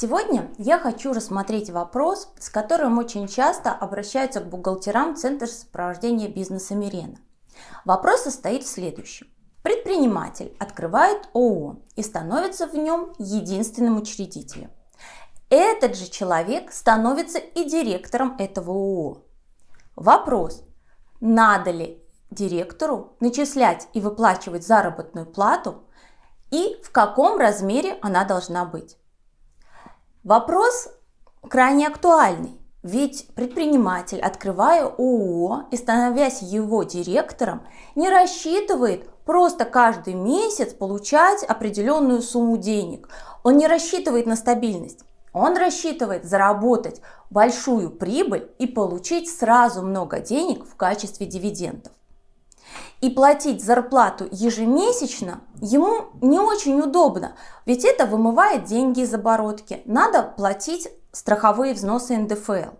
Сегодня я хочу рассмотреть вопрос, с которым очень часто обращаются к бухгалтерам Центра сопровождения бизнеса Мирена. Вопрос состоит в следующем. Предприниматель открывает ООО и становится в нем единственным учредителем. Этот же человек становится и директором этого ООО. Вопрос, надо ли директору начислять и выплачивать заработную плату и в каком размере она должна быть. Вопрос крайне актуальный, ведь предприниматель, открывая ООО и становясь его директором, не рассчитывает просто каждый месяц получать определенную сумму денег. Он не рассчитывает на стабильность. Он рассчитывает заработать большую прибыль и получить сразу много денег в качестве дивидендов. И платить зарплату ежемесячно ему не очень удобно, ведь это вымывает деньги из оборотки. Надо платить страховые взносы НДФЛ.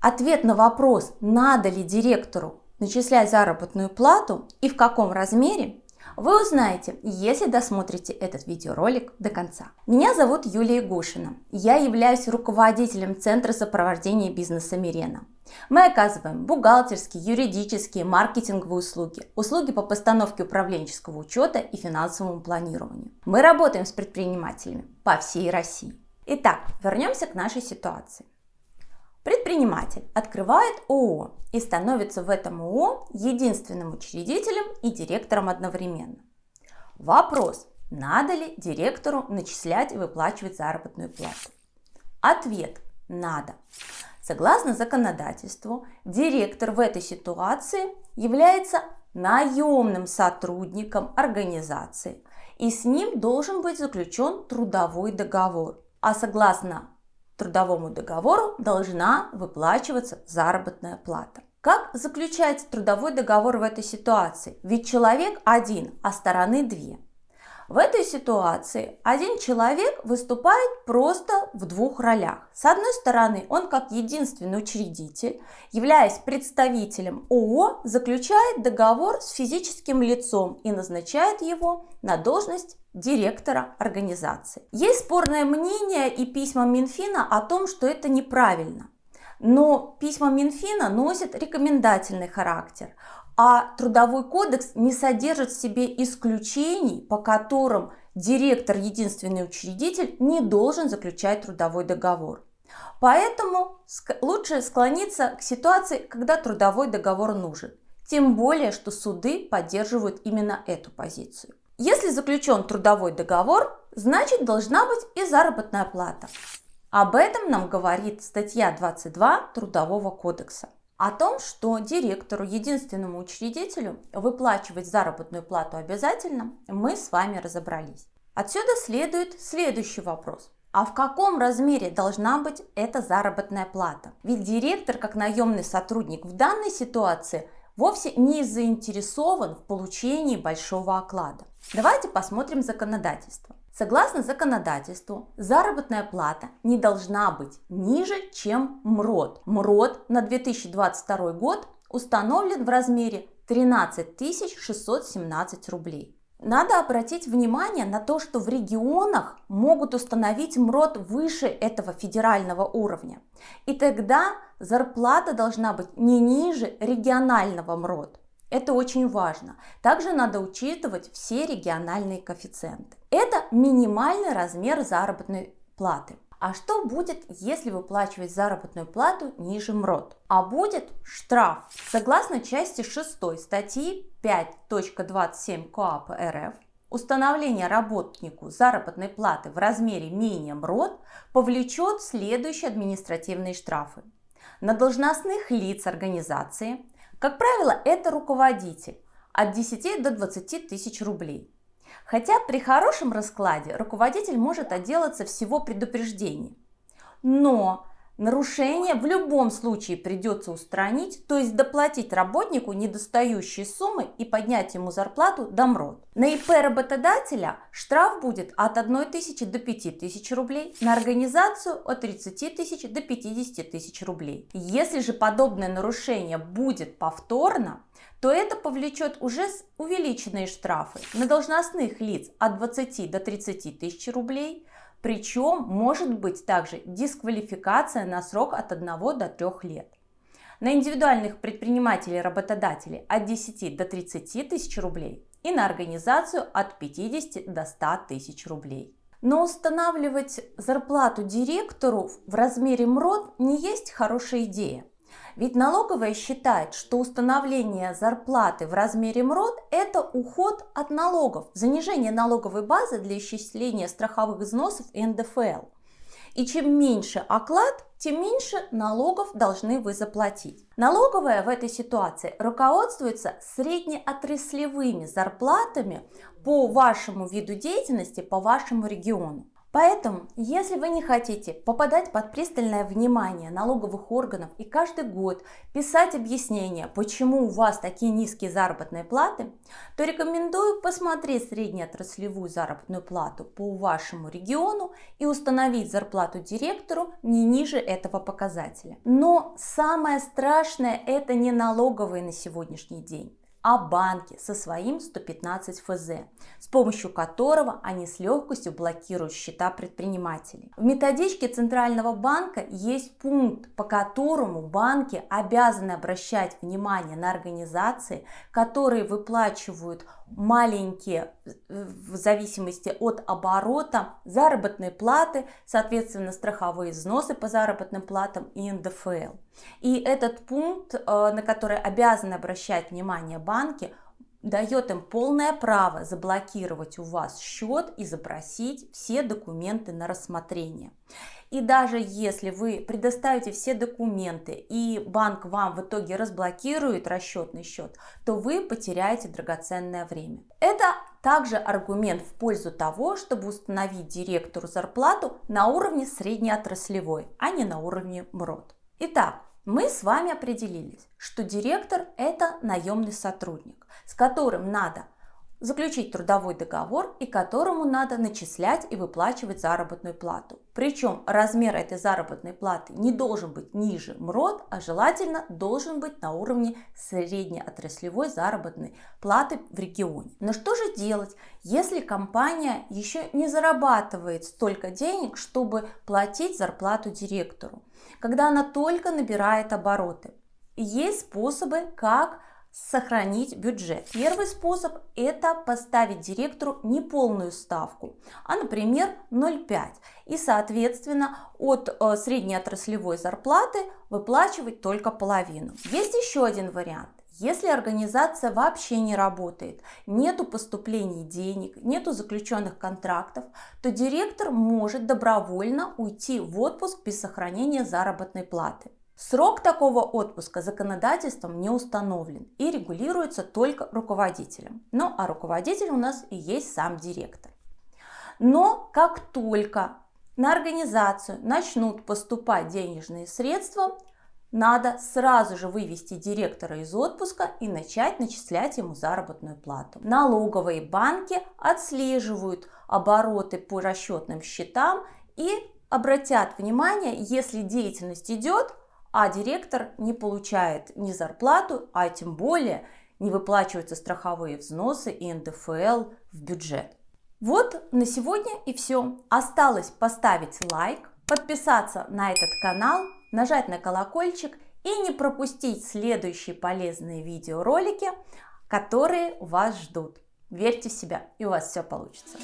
Ответ на вопрос, надо ли директору начислять заработную плату и в каком размере, вы узнаете, если досмотрите этот видеоролик до конца. Меня зовут Юлия Гушина. Я являюсь руководителем Центра сопровождения бизнеса Мирена. Мы оказываем бухгалтерские, юридические, маркетинговые услуги, услуги по постановке управленческого учета и финансовому планированию. Мы работаем с предпринимателями по всей России. Итак, вернемся к нашей ситуации. Предприниматель открывает ООО и становится в этом ООО единственным учредителем и директором одновременно. Вопрос, надо ли директору начислять и выплачивать заработную плату? Ответ – надо. Согласно законодательству, директор в этой ситуации является наемным сотрудником организации, и с ним должен быть заключен трудовой договор. А согласно трудовому договору должна выплачиваться заработная плата. Как заключается трудовой договор в этой ситуации? Ведь человек один, а стороны две. В этой ситуации один человек выступает просто в двух ролях. С одной стороны, он как единственный учредитель, являясь представителем ООО, заключает договор с физическим лицом и назначает его на должность директора организации. Есть спорное мнение и письма Минфина о том, что это неправильно. Но письма Минфина носят рекомендательный характер а Трудовой кодекс не содержит в себе исключений, по которым директор, единственный учредитель, не должен заключать трудовой договор. Поэтому лучше склониться к ситуации, когда трудовой договор нужен. Тем более, что суды поддерживают именно эту позицию. Если заключен трудовой договор, значит должна быть и заработная плата. Об этом нам говорит статья 22 Трудового кодекса. О том, что директору, единственному учредителю, выплачивать заработную плату обязательно, мы с вами разобрались. Отсюда следует следующий вопрос. А в каком размере должна быть эта заработная плата? Ведь директор, как наемный сотрудник в данной ситуации, вовсе не заинтересован в получении большого оклада. Давайте посмотрим законодательство. Согласно законодательству, заработная плата не должна быть ниже, чем МРОД. МРОД на 2022 год установлен в размере 13 617 рублей. Надо обратить внимание на то, что в регионах могут установить МРОД выше этого федерального уровня. И тогда зарплата должна быть не ниже регионального МРОД. Это очень важно. Также надо учитывать все региональные коэффициенты. Это минимальный размер заработной платы. А что будет, если выплачивать заработную плату ниже МРОД? А будет штраф. Согласно части 6 статьи 5.27 КоАП РФ, установление работнику заработной платы в размере менее МРОД повлечет следующие административные штрафы. На должностных лиц организации – как правило, это руководитель от 10 до 20 тысяч рублей. Хотя при хорошем раскладе руководитель может отделаться всего предупреждением. Но Нарушение в любом случае придется устранить, то есть доплатить работнику недостающие суммы и поднять ему зарплату до МРОД. На ИП работодателя штраф будет от 1 тысячи до 5 тысяч рублей, на организацию от 30 тысяч до 50 тысяч рублей. Если же подобное нарушение будет повторно, то это повлечет уже увеличенные штрафы на должностных лиц от 20 до 30 тысяч рублей, Причем может быть также дисквалификация на срок от 1 до 3 лет. На индивидуальных предпринимателей и работодателей от 10 до 30 тысяч рублей и на организацию от 50 до 100 тысяч рублей. Но устанавливать зарплату директору в размере МРОД не есть хорошая идея. Ведь налоговая считает, что установление зарплаты в размере МРОД – это уход от налогов, занижение налоговой базы для исчисления страховых взносов и НДФЛ. И чем меньше оклад, тем меньше налогов должны вы заплатить. Налоговая в этой ситуации руководствуется среднеотраслевыми зарплатами по вашему виду деятельности, по вашему региону. Поэтому, если вы не хотите попадать под пристальное внимание налоговых органов и каждый год писать объяснения, почему у вас такие низкие заработные платы, то рекомендую посмотреть среднеотраслевую заработную плату по вашему региону и установить зарплату директору не ниже этого показателя. Но самое страшное это не налоговые на сегодняшний день о банке со своим 115 ФЗ, с помощью которого они с легкостью блокируют счета предпринимателей. В методичке Центрального банка есть пункт, по которому банки обязаны обращать внимание на организации, которые выплачивают маленькие, в зависимости от оборота, заработные платы, соответственно, страховые взносы по заработным платам и НДФЛ. И этот пункт, э, на который обязаны обращать внимание банки, дает им полное право заблокировать у вас счет и запросить все документы на рассмотрение. И даже если вы предоставите все документы и банк вам в итоге разблокирует расчетный счет, то вы потеряете драгоценное время. Это также аргумент в пользу того, чтобы установить директору зарплату на уровне среднеотраслевой, а не на уровне МРОД. Итак, мы с вами определились, что директор – это наемный сотрудник, с которым надо заключить трудовой договор и которому надо начислять и выплачивать заработную плату. Причем размер этой заработной платы не должен быть ниже МРОД, а желательно должен быть на уровне среднеотраслевой заработной платы в регионе. Но что же делать, если компания еще не зарабатывает столько денег, чтобы платить зарплату директору, когда она только набирает обороты? Есть способы, как сохранить бюджет. Первый способ это поставить директору не полную ставку, а например 0,5 и соответственно от э, среднеотраслевой зарплаты выплачивать только половину. Есть еще один вариант. Если организация вообще не работает, нету поступлений денег, нету заключенных контрактов, то директор может добровольно уйти в отпуск без сохранения заработной платы. Срок такого отпуска законодательством не установлен и регулируется только руководителем. Ну а руководитель у нас и есть сам директор. Но как только на организацию начнут поступать денежные средства, надо сразу же вывести директора из отпуска и начать начислять ему заработную плату. Налоговые банки отслеживают обороты по расчетным счетам и обратят внимание, если деятельность идет, а директор не получает ни зарплату, а тем более не выплачиваются страховые взносы и НДФЛ в бюджет. Вот на сегодня и все. Осталось поставить лайк, подписаться на этот канал, нажать на колокольчик и не пропустить следующие полезные видеоролики, которые вас ждут. Верьте в себя и у вас все получится.